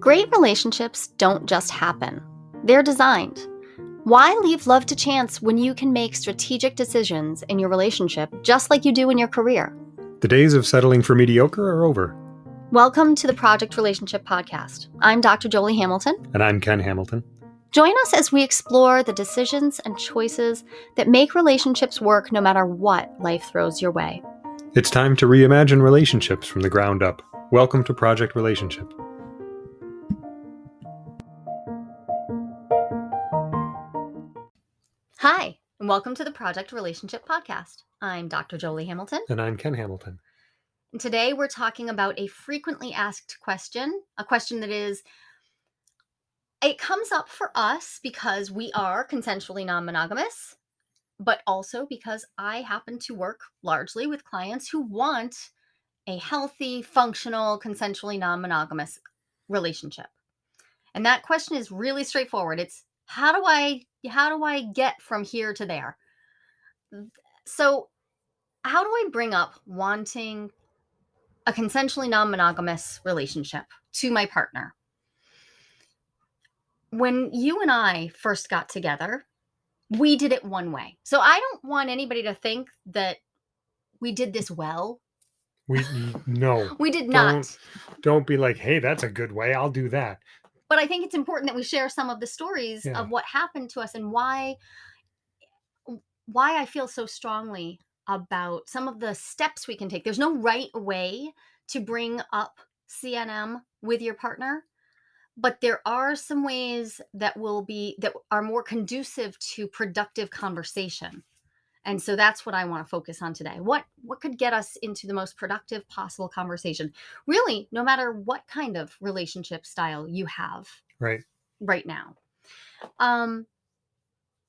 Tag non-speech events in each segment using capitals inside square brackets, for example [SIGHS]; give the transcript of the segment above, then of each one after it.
Great relationships don't just happen, they're designed. Why leave love to chance when you can make strategic decisions in your relationship just like you do in your career? The days of settling for mediocre are over. Welcome to the Project Relationship Podcast. I'm Dr. Jolie Hamilton. And I'm Ken Hamilton. Join us as we explore the decisions and choices that make relationships work no matter what life throws your way. It's time to reimagine relationships from the ground up. Welcome to Project Relationship. Hi, and welcome to the Project Relationship Podcast. I'm Dr. Jolie Hamilton. And I'm Ken Hamilton. And today we're talking about a frequently asked question, a question that is it comes up for us because we are consensually non monogamous, but also because I happen to work largely with clients who want a healthy, functional, consensually non monogamous relationship. And that question is really straightforward. It's how do I how do I get from here to there? So, how do I bring up wanting a consensually non monogamous relationship to my partner? When you and I first got together, we did it one way. So, I don't want anybody to think that we did this well. We no. [LAUGHS] we did not. Don't, don't be like, "Hey, that's a good way. I'll do that." But I think it's important that we share some of the stories yeah. of what happened to us and why why I feel so strongly about some of the steps we can take. There's no right way to bring up CNM with your partner, but there are some ways that will be that are more conducive to productive conversation. And so that's what I want to focus on today. What what could get us into the most productive possible conversation? Really, no matter what kind of relationship style you have. Right. Right now. Um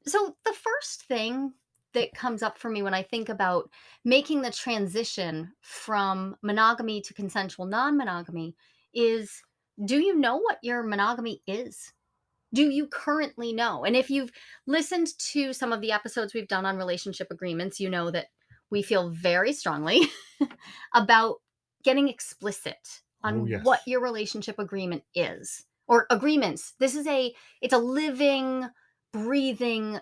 so the first thing that comes up for me when I think about making the transition from monogamy to consensual non-monogamy is do you know what your monogamy is? Do you currently know? And if you've listened to some of the episodes we've done on relationship agreements, you know that we feel very strongly [LAUGHS] about getting explicit oh, on oh, yes. what your relationship agreement is or agreements. This is a it's a living, breathing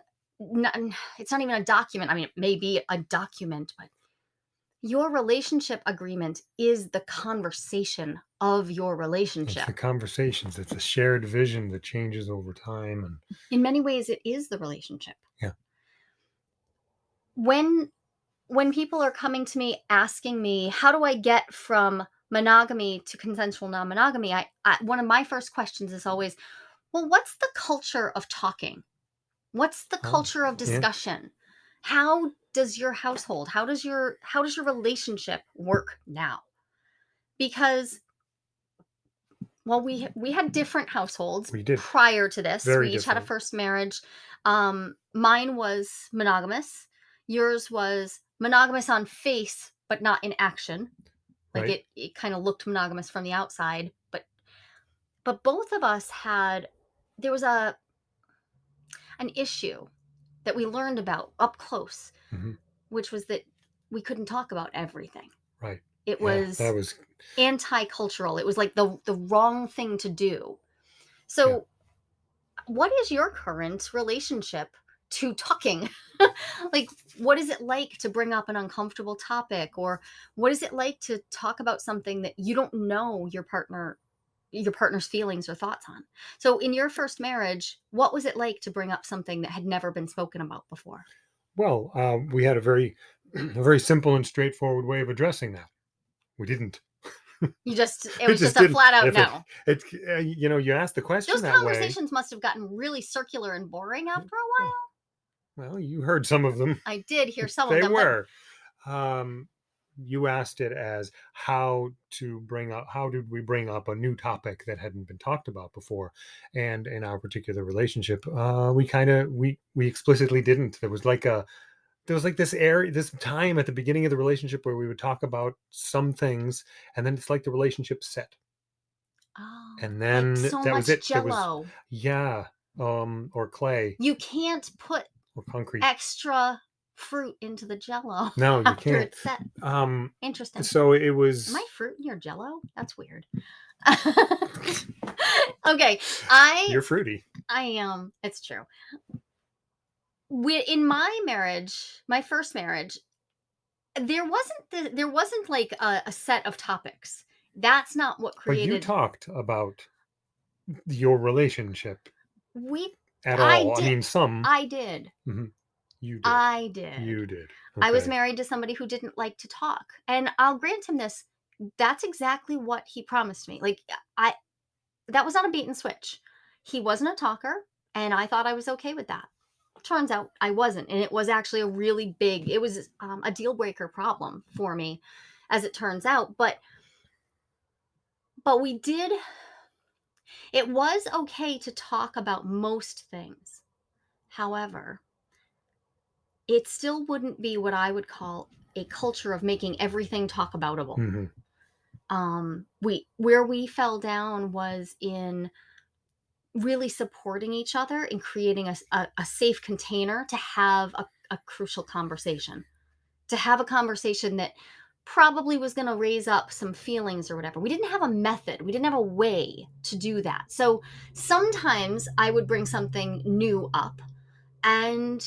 it's not even a document. I mean, it may be a document, but your relationship agreement is the conversation of your relationship. It's the conversations. It's a shared vision that changes over time and in many ways it is the relationship. Yeah. When when people are coming to me asking me, how do I get from monogamy to consensual non-monogamy? I, I one of my first questions is always, well, what's the culture of talking? What's the oh, culture of discussion? How does your household, how does your how does your relationship work now? Because well, we we had different households we did. prior to this. Very we each different. had a first marriage. Um, mine was monogamous. Yours was monogamous on face, but not in action. Like right. it, it kind of looked monogamous from the outside, but but both of us had there was a an issue that we learned about up close, mm-hmm. which was that we couldn't talk about everything. Right. It was that was anti-cultural. It was like the the wrong thing to do. So yeah. what is your current relationship to talking? [LAUGHS] like what is it like to bring up an uncomfortable topic or what is it like to talk about something that you don't know your partner your partner's feelings or thoughts on. So in your first marriage, what was it like to bring up something that had never been spoken about before? Well, um, we had a very [CLEARS THROAT] a very simple and straightforward way of addressing that we didn't. [LAUGHS] You just it was just, just a flat out no. It, it uh, you know you asked the question. Those conversations way. must have gotten really circular and boring after a while. Well, you heard some of them. I did hear [LAUGHS] some they of them. They were. But... Um, you asked it as how to bring up how did we bring up a new topic that hadn't been talked about before? And in our particular relationship uh we kind of we we explicitly didn't. There was like a there was like this area this time at the beginning of the relationship where we would talk about some things and then it's like the relationship set. Oh, and then so that was it. Jello. Was, yeah um or clay. You can't put or concrete. extra fruit into the jello [LAUGHS] no you can't um interesting so it was am i fruit in your jello that's weird [LAUGHS] okay, I You're fruity. I am. It's true. We in my marriage, my first marriage, there wasn't the, there wasn't like a, a set of topics. That's not what created. But you talked about your relationship We at I all. I did mean, some I did. Mhm. You did. I did. You did. I was married to somebody who didn't like to talk. And I'll grant him this. That's exactly what he promised me. Like I that was not a bait and switch. He wasn't a talker and I thought I was okay with that. Turns out I wasn't and it was actually a really big it was um, a deal breaker problem for me as it turns out, but but we did it was okay to talk about most things. However, it still wouldn't be what I would call a culture of making everything talk aboutable. Mhm. Um, we where we fell down was in really supporting each other and creating a safe container to have a, a crucial conversation, to have a conversation that probably was going to raise up some feelings or whatever. We didn't have a method, we didn't have a way to do that. So sometimes I would bring something new up and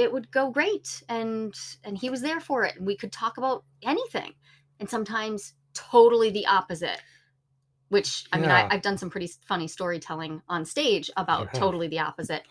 it would go great and and he was there for it and we could talk about anything and sometimes totally the opposite which i mean I, i've done some pretty funny storytelling on stage about have. totally the opposite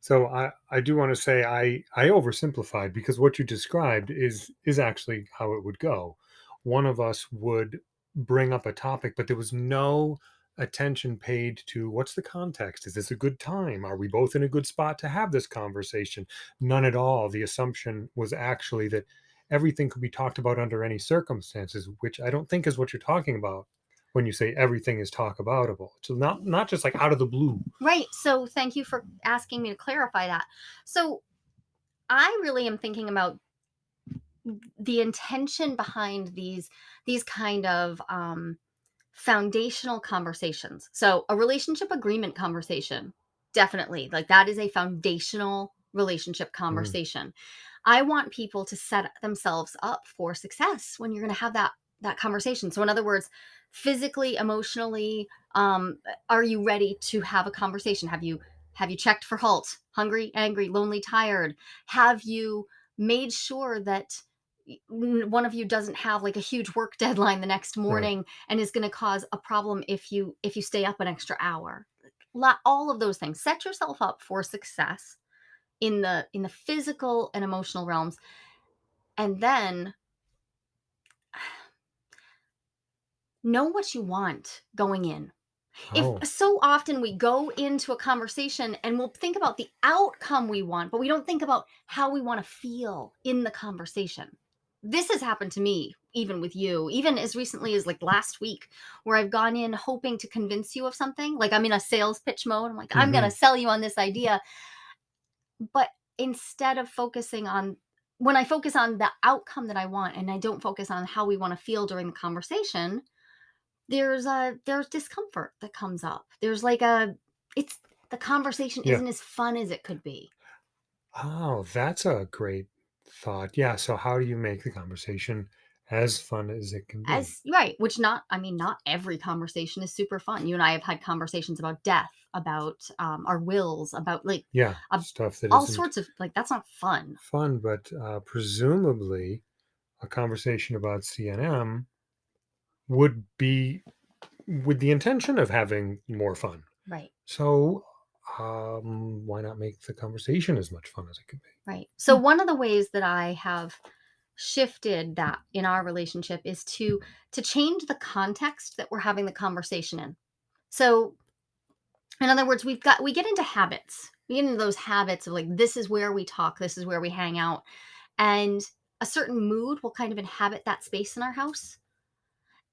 So I I do want to say I I oversimplified because what you described is is actually how it would go. One of us would bring up a topic, but there was no attention paid to what's the context? Is this a good time? Are we both in a good spot to have this conversation? None at all. The assumption was actually that everything could be talked about under any circumstances, which I don't think is what you're talking about when you say everything is talk aboutable. So not not just like out of the blue. right so thank you for asking me to clarify that so i really am thinking about the intention behind these these kind of um foundational conversations. So a relationship agreement conversation definitely like that is a foundational relationship conversation. I want people to set themselves up for success when you're going to have that that conversation. So in other words physically emotionally um are you ready to have a conversation? Have you have you checked for halt? Hungry angry lonely tired? Have you made sure that one of you doesn't have like a huge work [LAUGHS] deadline the next morning and is going to cause a problem if you if you stay up an extra hour. All of those things. Set yourself up for success in the in the physical and emotional realms and then [SIGHS] know what you want going in. Oh. if so often we go into a conversation and we'll think about the outcome we want but we don't think about how we want to feel in the conversation this has happened to me even with you even as recently as like last week where i've gone in hoping to convince you of something like i'm in a sales pitch mode i'm like i'm going to mm-hmm. sell you on this idea but instead of focusing on when i focus on the outcome that i want and i don't focus on how we want to feel during the conversation there's a there's discomfort that comes up. There's like a it's the conversation Yeah. isn't as fun as it could be. Oh, that's a great thought. Yeah. So, how do you make the conversation as fun as it can be? As right, which not I mean not every conversation is super fun. You and I have had conversations about death, about um, our wills, about like yeah, uh, stuff that all sorts of like that's not fun. fun, but uh, presumably a conversation about CNM would be with the intention of having more fun. Right. So, um, why not make the conversation as much fun as it could be? Right. So one of the ways that I have shifted that in our relationship is to to change the context that we're having the conversation in. So in other words, we've got we get into habits. We get into those habits of like this is where we talk, this is where we hang out. And a certain mood will kind of inhabit that space in our house.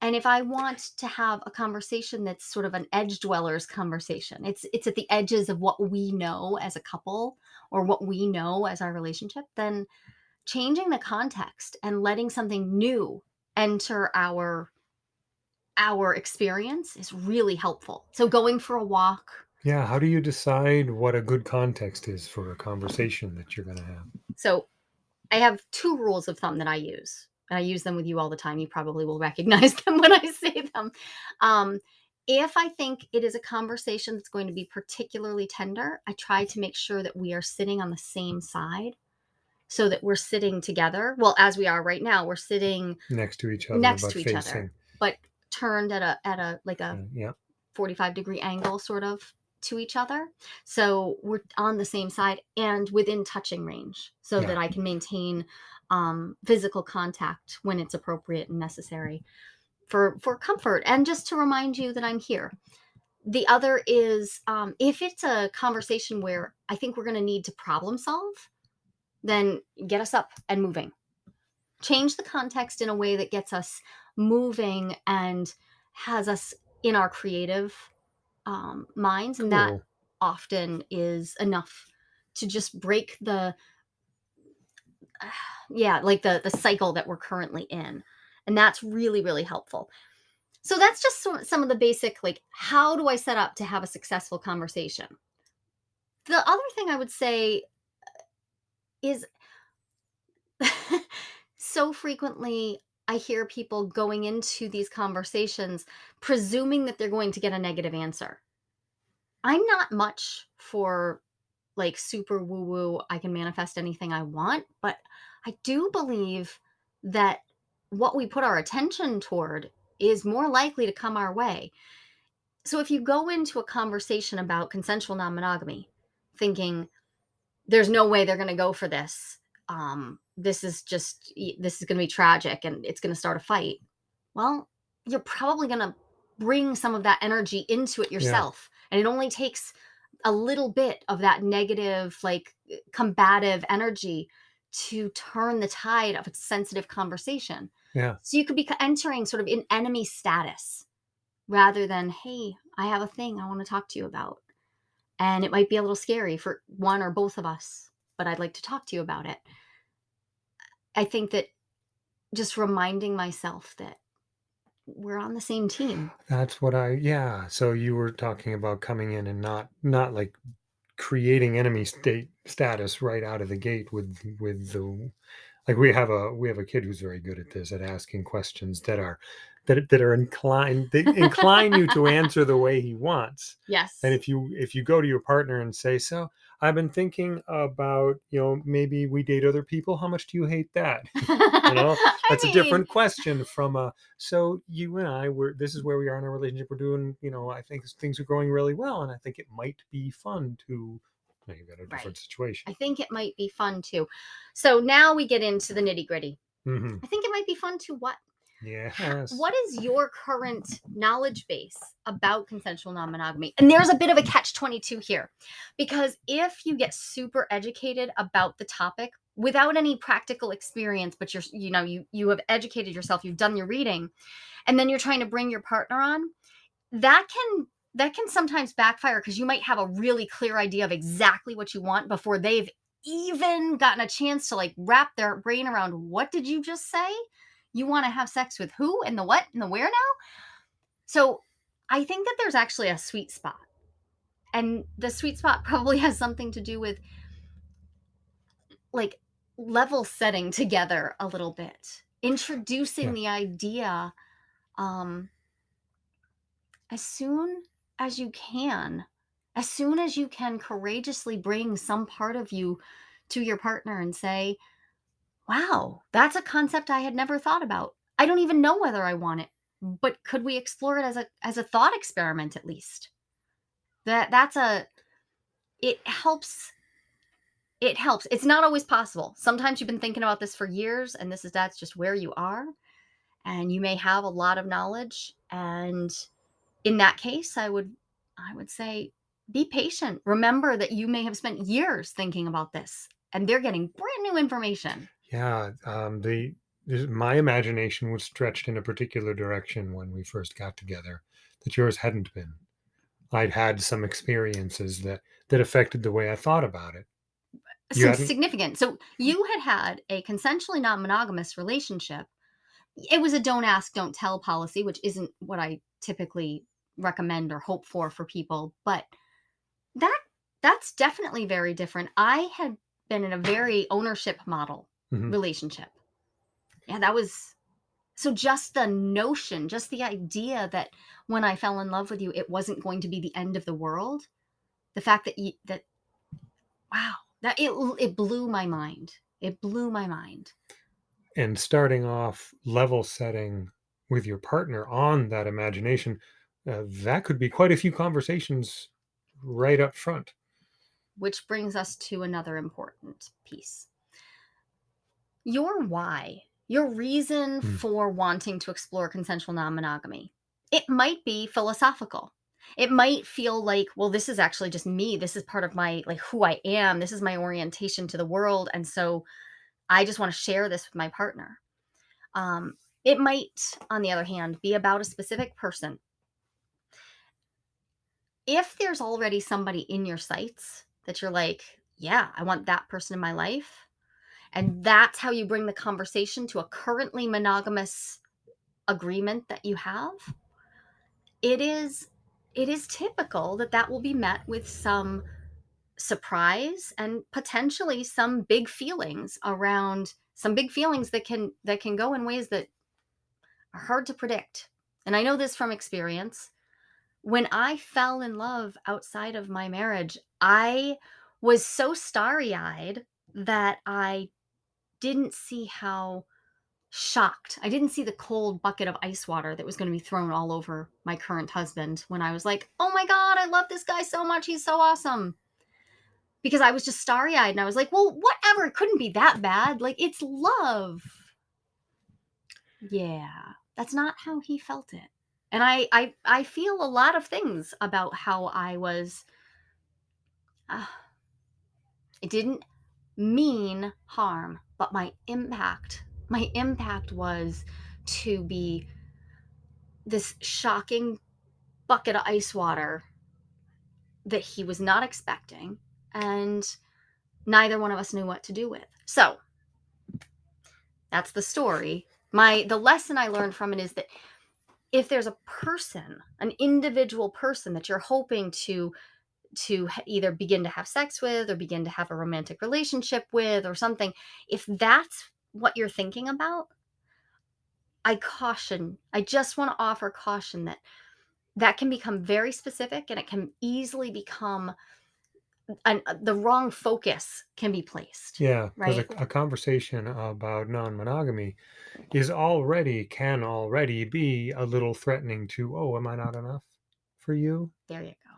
And if I want to have a conversation that's sort of an edge dwellers conversation, it's it's at the edges of what we know as a couple or what we know as our relationship, then changing the context and letting something new enter our our experience is really helpful. So going for a walk. Yeah. How do you decide what a good context is for a conversation that you're going to have? So I have two rules of thumb that I use. I use them with you all the time. You probably will [LAUGHS] recognize them when I say them. Um, if I think it is a conversation that's going to be particularly tender, I try to make sure that we are sitting on the same side so that we're sitting together. Well, as we are right now, we're sitting next to each other, next to each facing. other, but turned at a at a like a Mm, Yeah. 45 degree angle sort of to each other. So we're on the same side and within touching range so Yeah. that I can maintain um, physical contact when it's appropriate and necessary for for comfort and just to remind you that I'm here. The other is um, if it's a conversation where I think we're going to need to problem solve, then get us up and moving. Change the context in a way that gets us moving and has us in our creative um, minds, and that Cool. often is enough to just break the [SIGHS] yeah like the the cycle that we're currently in and that's really really helpful so that's just some, some of the basic like how do i set up to have a successful conversation the other thing i would say is [LAUGHS] so frequently i hear people going into these conversations presuming that they're going to get a negative answer i'm not much for like super woo woo, I can manifest anything I want. But I do believe that what we put our attention toward is more likely to come our way. So if you go into a conversation about consensual non monogamy thinking there's no way they're going to go for this, um, this is just, this is going to be tragic and it's going to start a fight. Well, you're probably going to bring some of that energy into it Yeah. yourself. And it only takes a little bit of that negative, like uh, combative energy to turn the tide of a sensitive conversation. Yeah. So you could be entering sort of in enemy status rather than, hey, I have a thing I want to talk to you about. And it might be a little scary for one or both of us, but I'd like to talk to you about it. I think that just reminding myself that we're on the same team. That's what I yeah. So you were talking about coming in and not not like creating enemy state status right out of the gate with with the like we have a we have a kid who's very good at this at asking questions that are that that are inclined they incline you to [LAUGHS] answer the way he wants. Yes. And if you if you go to your partner and say, "So, I've been thinking about, you know, maybe we date other people. How much do you hate that?" [LAUGHS] you know, That's a different question from a so you and I were this is where we are in our relationship. We're doing, you know, I think things are going really well and I think it might be fun to you've got a different Right. situation. I think it might be fun too. So now we get into the nitty gritty. hmm I think it might be fun to what? Yes. What is your current knowledge base about consensual non monogamy? And there's a bit of a catch 22 here because if you get super educated about the topic without any practical experience, but you're, you know, you, you have educated yourself, you've done your reading, and then you're trying to bring your partner on, that can that can sometimes backfire because you might have a really clear idea of exactly what you want before they've even gotten a chance to like wrap their brain around what did you just say you want to have sex with who and the what and the where now so i think that there's actually a sweet spot and the sweet spot [LAUGHS] probably has something to do with like level setting together a little bit introducing Yeah. the idea um as soon as you can as soon as you can courageously bring some part of you to your partner and say wow that's a concept i had never thought about. I don't even know whether i want it but could we explore it as a as a thought experiment at least? That that's a it helps it helps. It's not always possible. Sometimes you've been thinking about this for years and this is that's just where you are and you may have a lot of knowledge and in that case i would i would say be patient. Remember that you may have spent years thinking about this and they're getting brand new information Yeah, um, the this- my imagination was stretched in a particular direction when we first got together that yours hadn't been. I'd had some experiences that that affected the way I thought about it. You some hadn't? significant so you had had a consensually non-monogamous relationship it was a don't ask don't tell policy which isn't what i typically recommend or hope for for people but that that's definitely very different i had been in a very ownership model Mhm. relationship Yeah, that was so just the notion, just the idea that when I fell in love with you, it wasn't going to be the end of the world. The fact that you that wow, that it it blew my mind. It blew my mind. And starting off level setting with your partner on that imagination, uh, that could be quite a few conversations right up front. Which brings us to another important piece. Your why, your reason Mm. for wanting to explore consensual non-monogamy. It might be philosophical. It might feel like, well, this is actually just me. This is part of my like who I am. This is my orientation to the world. And so I just want to share this with my partner. Um, it might, on the other hand, be about a specific person. If there's already somebody in your sights that you're like, yeah, I want that person in my life, and that's how you bring the conversation to a currently monogamous agreement that you have, it is it is typical that that will be met with some surprise and potentially some big feelings around some big feelings that can that can go in ways that are hard to predict. And I know this from experience. When I fell in love outside of my marriage, I was so starry-eyed that I didn't see how shocked. I didn't see the cold bucket of ice water that was going to be thrown all over my current husband when I was like, "Oh my god, I love this guy so much. He's so awesome." Because I was just starry-eyed and I was like, "Well, whatever. It couldn't be that bad. Like it's love." Yeah, that's not how he felt it. And I I I feel a lot of things about how I was uh, it didn't mean harm, but my impact my impact was to be this shocking bucket of ice water that he was not expecting and neither one of us knew what to do with. So, that's the story. My the lesson I learned from it is that if there's a person, an individual person that you're hoping to to either begin to have sex with or begin to have a romantic relationship with or something, if that's what you're thinking about, I caution, I just want to offer caution that that can become very specific and it can easily become an, uh, the wrong focus can be placed, Yeah, because a, a conversation about non-monogamy is already can already be a little threatening to, oh, am I not enough for you? There you go.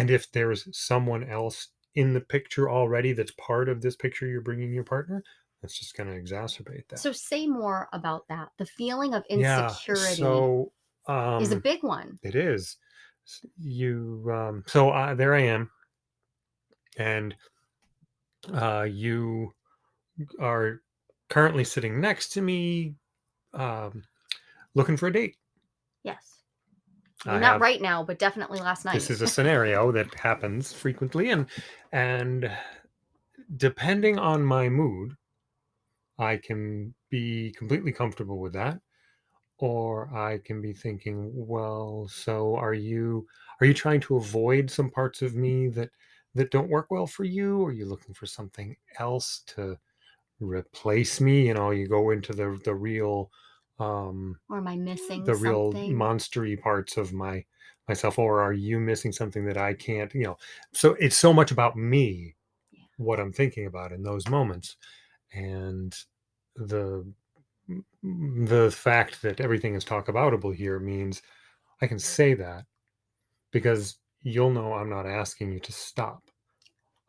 And if there's someone else in the picture already that's part of this picture you're bringing your partner, that's just going to exacerbate that. So say more about that. The feeling of Yeah. insecurity So is a um big one. it is you um so uh, there I am and uh you are currently sitting next to me um looking for a date. Yes. I Not have right now, but definitely last night. this is a [LAUGHS] scenario that happens frequently and and depending on my mood I can be completely comfortable with that or I can be thinking, well, so are you are you trying to avoid some parts of me that that don't work well for you? Are you looking for something else to replace me? You know, you go into the the real um or am I missing the real something? monstery parts of my myself or are you missing something that I can't, you know. So it's so much about me Yeah. what I'm thinking about in those moments and the the fact that everything is talk aboutable here means I can say that because you'll know I'm not asking you to stop.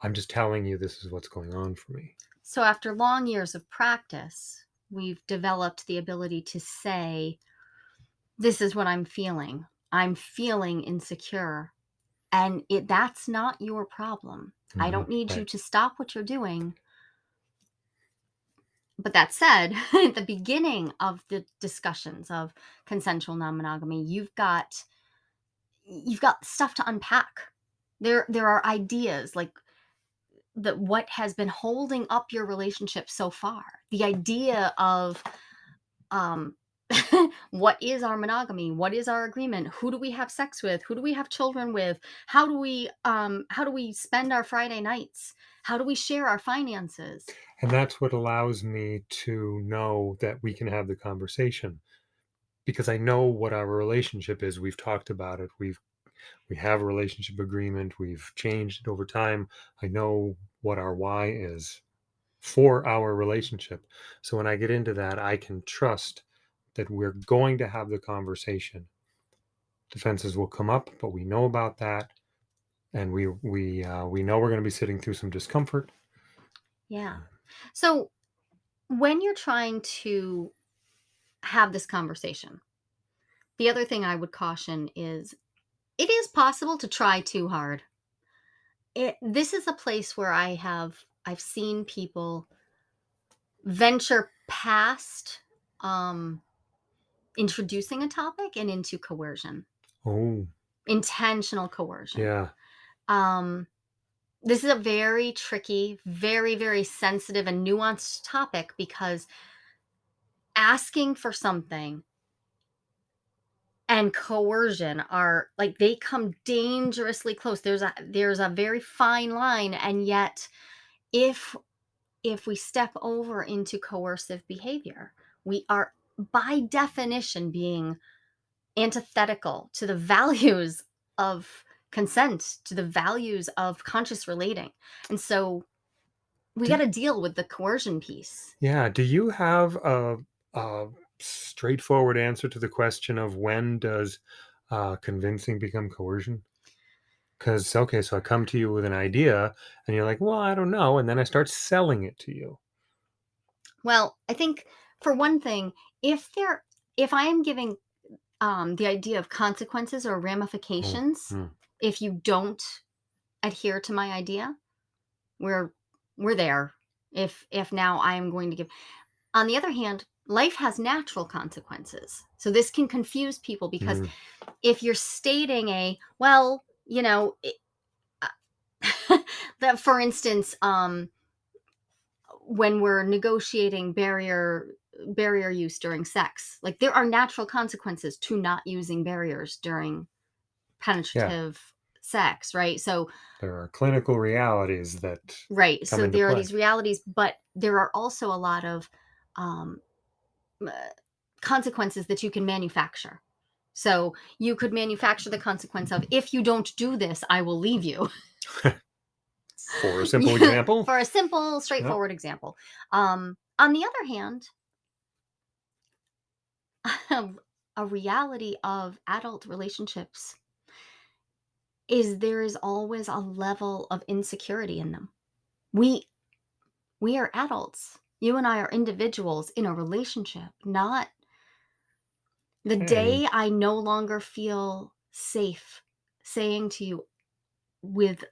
I'm just telling you this is what's going on for me. So after long years of practice, we've developed the ability to say, this is what I'm feeling. I'm feeling insecure. And it that's not your problem. I Mhm, don't need you to stop what you're doing. But that said, [LAUGHS] at the beginning of the discussions of consensual non-monogamy, you've got you've got stuff to unpack. There there are ideas like that what has been holding up your relationship so far. The idea of um [LAUGHS] what is our monogamy? What is our agreement? Who do we have sex with? Who do we have children with? How do we um how do we spend our Friday nights? How do we share our finances? And that's what allows me to know that we can have the conversation because I know what our relationship is. We've talked about it. We've we have a relationship agreement. We've changed it over time. I know what our why is for our relationship. So when I get into that, I can trust that we're going to have the conversation. Defenses will come up, but we know about that, and we we uh, we know we're going to be sitting through some discomfort. Yeah. So when you're trying to have this conversation, the other thing I would caution is it is possible to try too hard. It, this is a place where I have I've seen people venture past um, introducing a topic and into coercion, Oh, intentional coercion. yeah, Um, this is a very tricky, very, very sensitive and nuanced topic because asking for something and coercion are like they come dangerously close. There's a there's a very fine line and yet if if we step over into coercive behavior, we are by definition being antithetical to the [LAUGHS] values of consent, to the values of conscious relating. And so we got to deal with the coercion piece. yeah. Do you have a, a straightforward answer to the question of when does uh, convincing become coercion? Because okay, so I come to you with an idea, and you're like, "Well, I don't know," and then I start selling it to you. Well, I think for one thing, if there if I am giving um the idea of consequences or Mm, ramifications mm, if you don't adhere to my idea, we're we're there. If if now I am going to give On the other hand, life has natural consequences. So this can confuse people because mm. if you're stating a, well, you know, it, uh, [LAUGHS] that for instance, um, when we're negotiating barrier barrier use during sex, like there are natural consequences to not using barriers during Yeah, penetrative sex, right? So there are clinical realities that right, so there are these realities, but there are also a lot of um, consequences that you can manufacture. So you could manufacture the consequence of if you don't do this, I will leave you. [LAUGHS] For a simple [LAUGHS] example, For a simple, yep. straightforward example. Um, on the other hand, [LAUGHS] a reality of adult relationships is there is always a level of insecurity in them. We we are adults. You and I are individuals in a relationship, not the And day I no longer feel safe saying to you with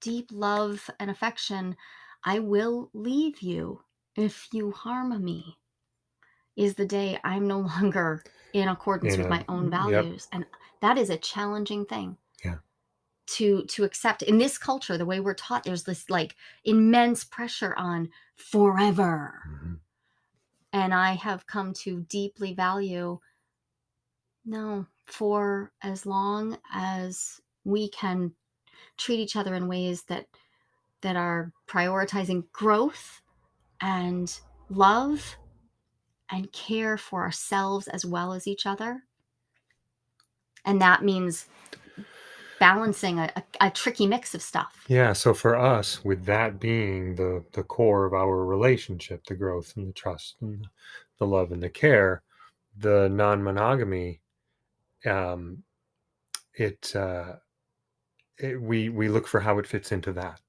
deep love and affection, I will leave you if you harm me, is the day I'm no [LAUGHS] longer in accordance with my own yep, values. And that is a challenging thing. To to accept. In this culture, the way we're taught, there's this like immense pressure on forever. mhm. And I have come to deeply value no, for as long as we can treat each other in ways that that are prioritizing growth and love and care for ourselves as well as each other. And that means balancing a, a, a tricky mix of stuff. Yeah, so for us, with that being the the core of our relationship, the growth and the trust and the love and the care, the non-monogamy, um, it, uh, it we we look for how it fits into that.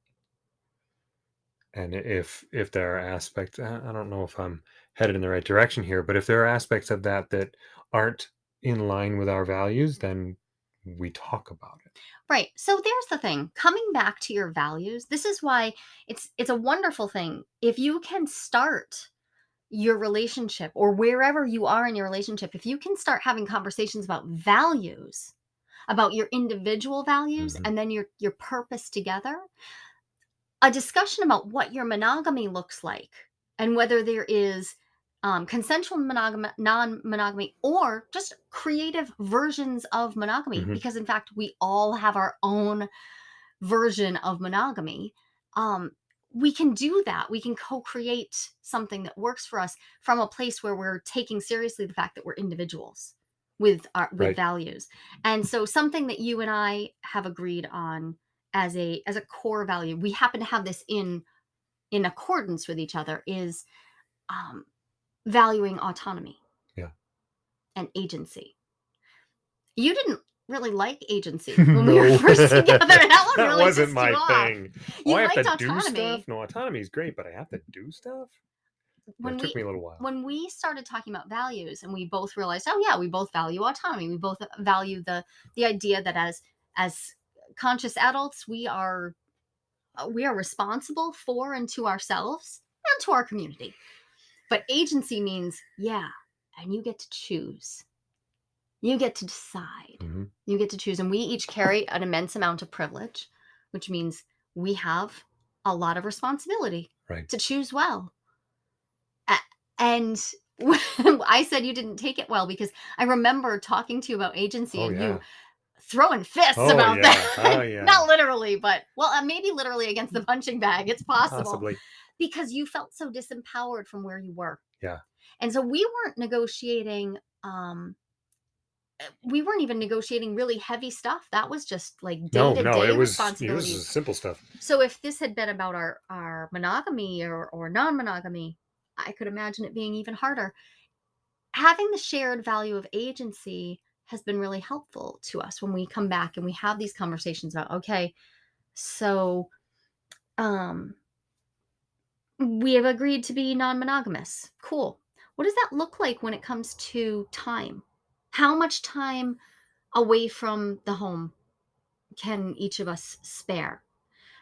And if if there are aspects, I don't know if I'm headed in the right direction here, but if there are aspects of that that aren't in line with our values, then we talk about it. Right. So there's the thing. Coming back to your values, this is why it's it's a wonderful thing. If you can start your relationship or wherever you are in your relationship, if you can start having conversations about values, about your individual values Mhm. and then your your purpose together, a discussion about what your monogamy looks like and whether there is um, consensual monogamy, non-monogamy, or just creative versions of monogamy. Mhm. Because in fact, we all have our own version of monogamy. Um, we can do that. We can co-create something that works for us from a place where we're taking seriously the fact that we're individuals with our with Right. values. And so something that you and I have agreed on as a as a core value, we happen to have this in in accordance with each other is um, valuing autonomy Yeah. and agency. You didn't really like agency [LAUGHS] when we were first together. [LAUGHS] That really wasn't my you thing. You oh, I have liked to do autonomy. stuff? No, autonomy is great, but I have to do stuff? When it took we me a little while. when we started talking about values and we both realized, oh yeah, we both value autonomy. We both value the the idea that as as conscious adults, we are uh, we are responsible for and to ourselves and to our community. But agency means, yeah, and you get to choose. You get to decide. Mhm. You get to choose. And we each carry an immense amount of privilege, which means we have a lot of responsibility Right. to choose well. And [LAUGHS] I said you didn't take it well because I remember talking to you about agency Oh, and yeah. you throwing fists Oh, about yeah. that. Oh, [LAUGHS] yeah. Not literally, but well, uh, maybe literally against the punching bag. It's possible Possibly. Because you felt so disempowered from where you were. Yeah. And so we weren't negotiating um uh, we weren't even negotiating really heavy stuff. That was just like day No, to no, day it was it was simple stuff. So if this had been about our our monogamy or or non-monogamy, I could imagine it being even harder. Having the shared value of agency has been really helpful to us when we come back and we have these conversations about okay, so um we have agreed to be non-monogamous. Cool. What does that look like when it comes to time? How much time away from the home can each of us spare?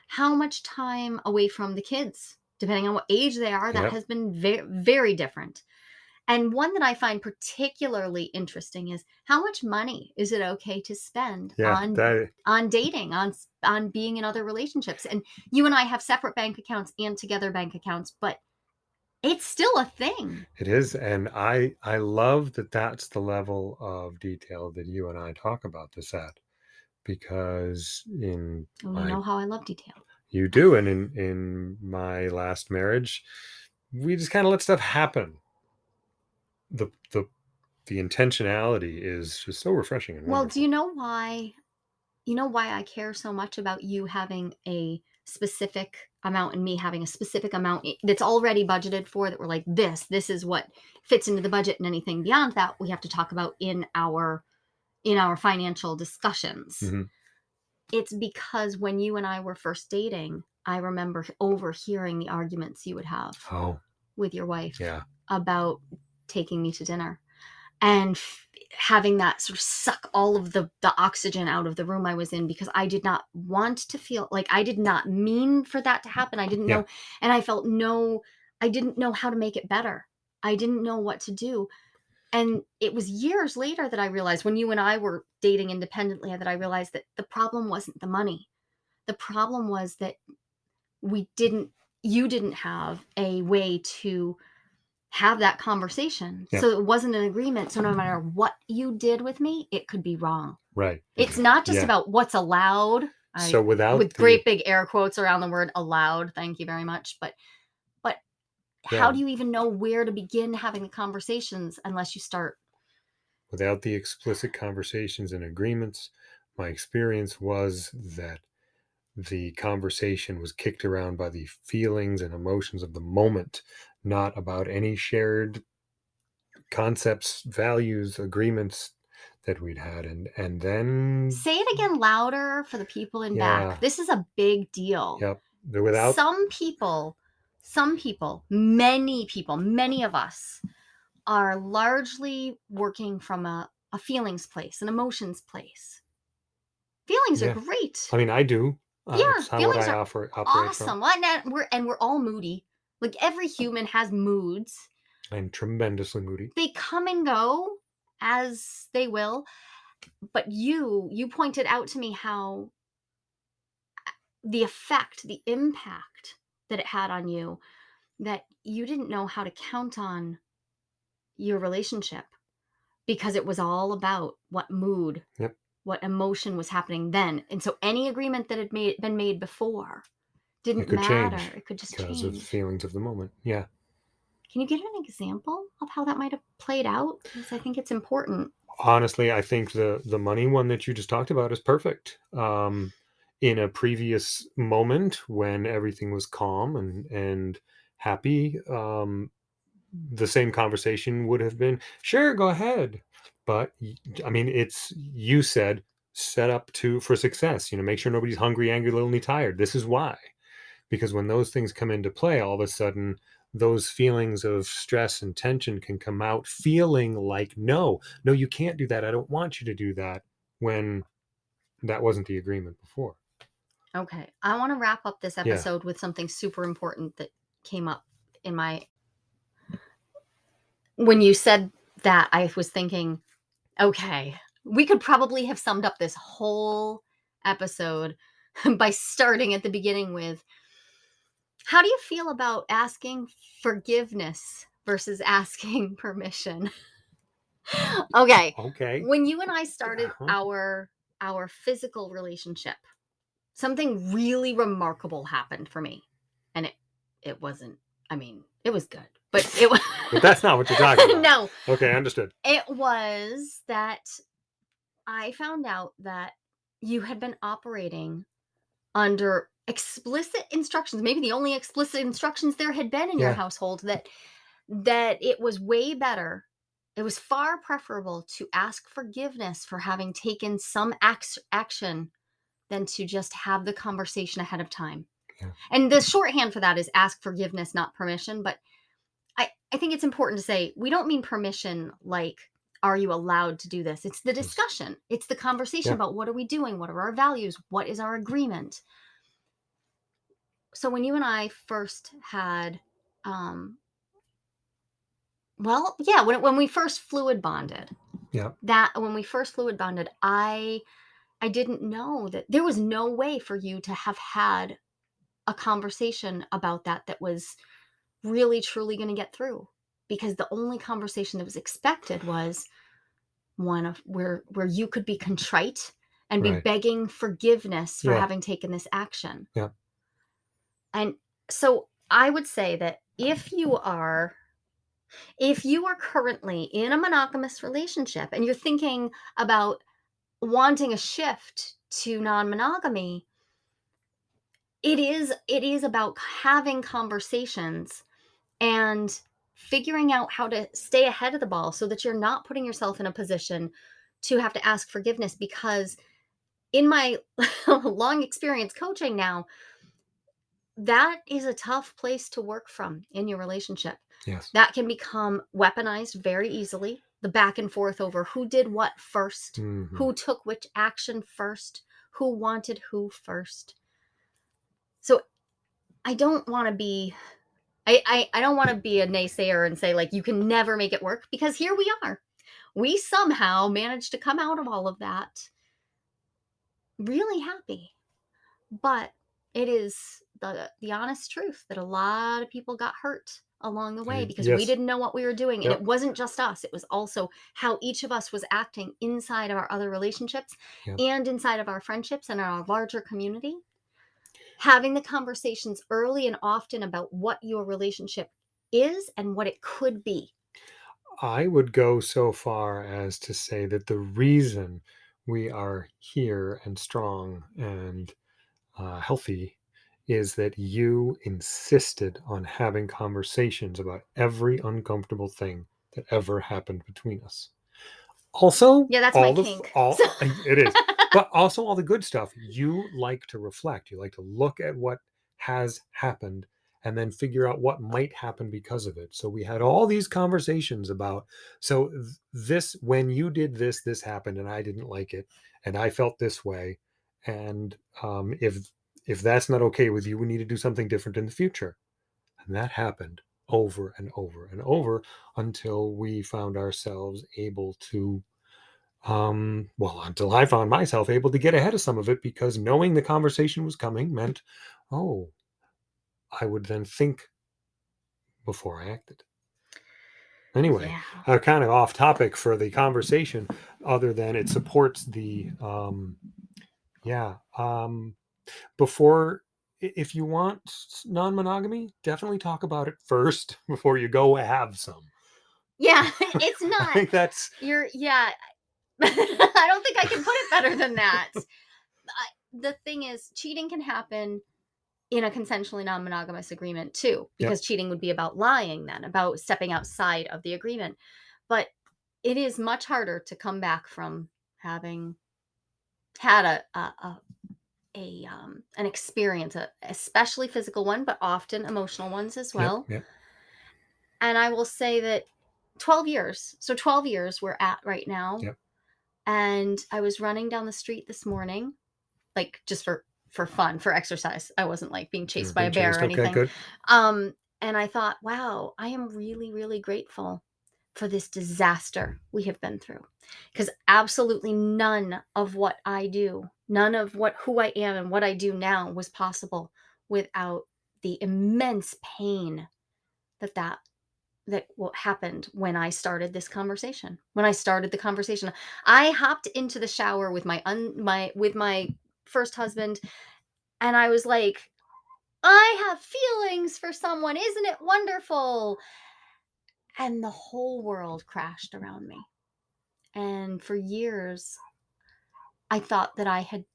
How much time away from the kids, depending on what age they are, that Yep. has been very, very different. And one that I find particularly interesting is how much money is it okay to spend Yeah, on that on dating, on on being in other relationships? And you and I have separate bank accounts and together bank accounts, but it's still a thing. it is, and I I love that that's the level of detail that you and I talk about this at, because in oh, Well, my know how I love detail. You do, and in in my last marriage, we just kind of let stuff happen. The the the intentionality is just so refreshing and Well, wonderful. do you know why? You know why I care so much about you having a specific amount and me having a specific amount that's already budgeted for that we're like this this is what fits into the budget and anything beyond that we have to talk about in our in our financial discussions. Mhm. It's because when you and I were first dating, I remember overhearing the arguments you would have Oh, with your wife yeah. about taking me to dinner and having that sort of suck all of the the oxygen out of the room I was in because I did not want to feel like I did not mean for that to happen. I didn't Yeah. know and I felt no I didn't know how to make it better. I didn't know what to do. And it was years later that I realized when you and I were dating independently that I realized that the problem wasn't the money. The problem was that we didn't you didn't have a way to have that conversation. Yeah. So it wasn't an agreement. So no matter what you did with me, it could be wrong. Right. It's not just Yeah. about what's allowed. I, so without with the, great big air quotes around the word allowed. Thank you very much. But but Yeah. how do you even know where to begin having the conversations unless you start without the explicit conversations and agreements, my experience was that the conversation was kicked around by the feelings and emotions of the moment, not about any shared concepts, values, agreements that we'd had. And and then say it again louder for the people in Yeah. back. This is a big deal. yep, without some people some people many people many of us are largely working from a, a feelings place an emotions place feelings Yeah. are great I mean I do. Uh, Yeah, feelings are offer awesome not? we're and we're all moody like every human has moods I'm tremendously moody. they come and go as they will but you you pointed out to me how the effect the impact that it had on you that you didn't know how to count on your relationship because it was all about what mood, Yep. What emotion was happening then. And so any agreement that had made, been made before didn't could matter. change It could just because of the change. feelings of the moment. Yeah. Can you give an example of how that might have played out? Because I think it's important. Honestly, I think the the money one that you just talked about is perfect. Um, in a previous moment when everything was calm and and happy, um, the same conversation would have been, "Sure, go ahead." But I mean, it's you said set up to for success. You know, make sure nobody's hungry, angry, lonely, tired. This is why. because when those things come into play all of a sudden those feelings of stress and tension can come out feeling like no no you can't do that i don't want you to do that when that wasn't the agreement before Okay. I want to wrap up this yeah episode with something super important that came up in my when you said that I was thinking, okay, we could probably have summed up this whole episode [LAUGHS] by starting at the beginning with how do you feel about asking forgiveness versus asking [LAUGHS] permission? okay. okay When you and I started uh-huh. our our physical relationship, something really remarkable happened for me. And it it wasn't I mean, it was good, but it was but that's not what you're talking [LAUGHS] about No, okay understood it was that I found out that you had been operating under explicit instructions, maybe the only explicit instructions there had been in your household that that it was way better. It was far preferable to ask forgiveness for having taken some ax- action than to just have the conversation ahead of time. yeah And the shorthand for that is ask forgiveness, not permission. But I, I think it's important to say we don't mean permission like, are you allowed to do this? It's the discussion, it's the conversation yeah about what are we doing? What are our values? What is our agreement? So when you and I first had, um, well, yeah, when, when we first fluid bonded, yeah that when we first fluid bonded, I I didn't know that there was no way for you to have had a conversation about that that was really truly going to get through because the only conversation that was expected was one of where where you could be contrite and be right. begging forgiveness for yeah. having taken this action. yeah. And so I would say that if you are if you are currently in a monogamous relationship and you're thinking about wanting a shift to non-monogamy, it is it is about having conversations and figuring out how to stay ahead of the ball so that you're not putting yourself in a position to have to ask forgiveness because in my [LAUGHS] long experience coaching now that is a tough place to work from in your relationship. Yes. That can become weaponized very easily the back and forth over who did what 1st hmm who took which action first who wanted who first. So i don't want to be I, I I don't want to be a naysayer and say like you can never make it work because here we are. We somehow managed to come out of all of that really happy. But it is the the honest truth that a lot of people got hurt along the way Y- because we didn't know what we were doing and it wasn't just us it was also how each of us was acting inside of our other relationships yep and inside of our friendships and our larger community having the conversations early and often about what your relationship is and what it could be. I would go so far as to say that the reason we are here and strong and uh, healthy is that you insisted on having conversations about every uncomfortable thing that ever happened between us. Also, Yeah, that's my all the f- kink. all [LAUGHS] it is, but also all the good stuff. You like to reflect. You like to look at what has happened and then figure out what might happen because of it. So we had all these conversations about so this when you did this this happened and I didn't like it and I felt this way and um if if that's not okay with you we need to do something different in the future. And that happened over and over and over until we found ourselves able to um, well, until I found myself able to get ahead of some of it because knowing the conversation was coming meant, oh, I would then think before I acted. Anyway, Yeah. uh, kind of off topic for the conversation, other than it supports the, um, yeah, um, before, if you want non monogamy, definitely talk about it first [LAUGHS] before you go have some. Yeah, [LAUGHS] it's not I think that's, You're yeah. [LAUGHS] I don't think I can put it better than that. The thing is, cheating can happen in a consensually non-monogamous agreement too, because cheating would be about lying then, about stepping outside of the agreement. But it is much harder to come back from having had a a, a, a um an experience, a, especially physical one, but often emotional ones as yep, well. yep, And I will say that 12 years. So 12 years we're at right now. Yep. And I was running down the street this morning, like just for for fun, for exercise. I wasn't like being chased by a bear chased. or Okay, anything. good. Um, and I thought, wow, I am really, really grateful for this disaster we have been through. Because absolutely none of what I do, none of what who I am and what I do now was possible without the immense pain that that that what happened when I started this conversation. When I started the conversation, I hopped into the shower with my un my with my first husband and I was like, I have feelings for someone. Isn't it wonderful? And the whole world crashed around me. And for years, I thought that I had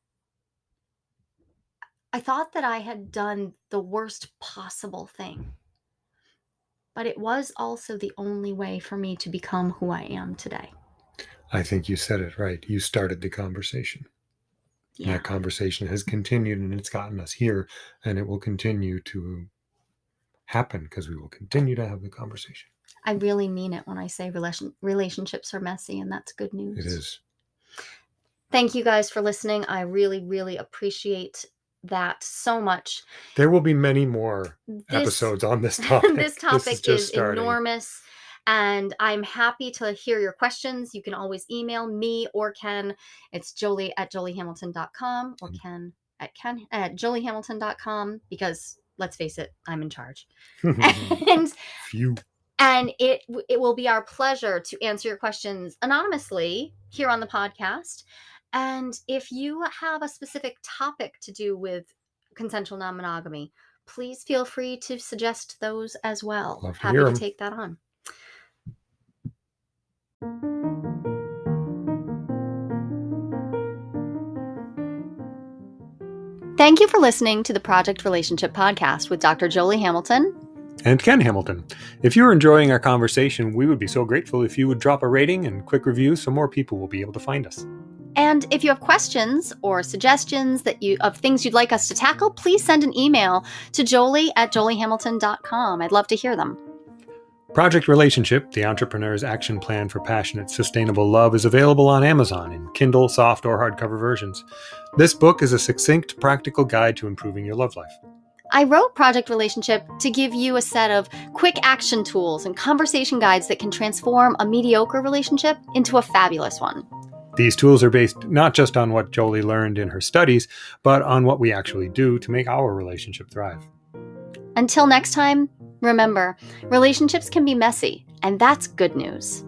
I thought that I had done the worst possible thing. But it was also the only way for me to become who I am today. I think you said it right. You started the conversation. Yeah. that conversation has continued and it's gotten us here and it will continue to happen because we will continue to have the conversation. I really mean it when I say relation, relationships are messy, and that's good news. It is. Thank you guys for listening. I really, really appreciate that so much. There will be many more This, episodes on this [LAUGHS] topic. this topic just is starting. enormous, and I'm happy to hear your questions. You can always email me or Ken. It's jolie at joliehamilton.com or Mm. Ken at ken at joliehamilton.com because let's face it, I'm in charge. [LAUGHS] [LAUGHS] And Phew. and it it will be our pleasure to answer your questions anonymously here on the podcast and if you have a specific topic to do with consensual non-monogamy please feel free to suggest those as well Love to happy hear to 'em. take that on Thank you for listening to the Project Relationship Podcast with Dr. Jolie Hamilton And Ken Hamilton. If you're enjoying our conversation, we would be so grateful if you would drop a rating and quick review so more people will be able to find us. And if you have questions or suggestions that you of things you'd like us to tackle, please send an email to jolie at joliehamilton.com. I'd love to hear them. Project Relationship, the entrepreneur's action plan for passionate, sustainable love, is available on Amazon in Kindle, soft, or hardcover versions. This book is a succinct, practical guide to improving your love life. I wrote Project Relationship to give you a set of quick action tools and conversation guides that can transform a mediocre relationship into a fabulous one. These tools are based not just on what Jolie learned in her studies, but on what we actually do to make our relationship thrive. Until next time, remember, relationships can be messy, and that's good news.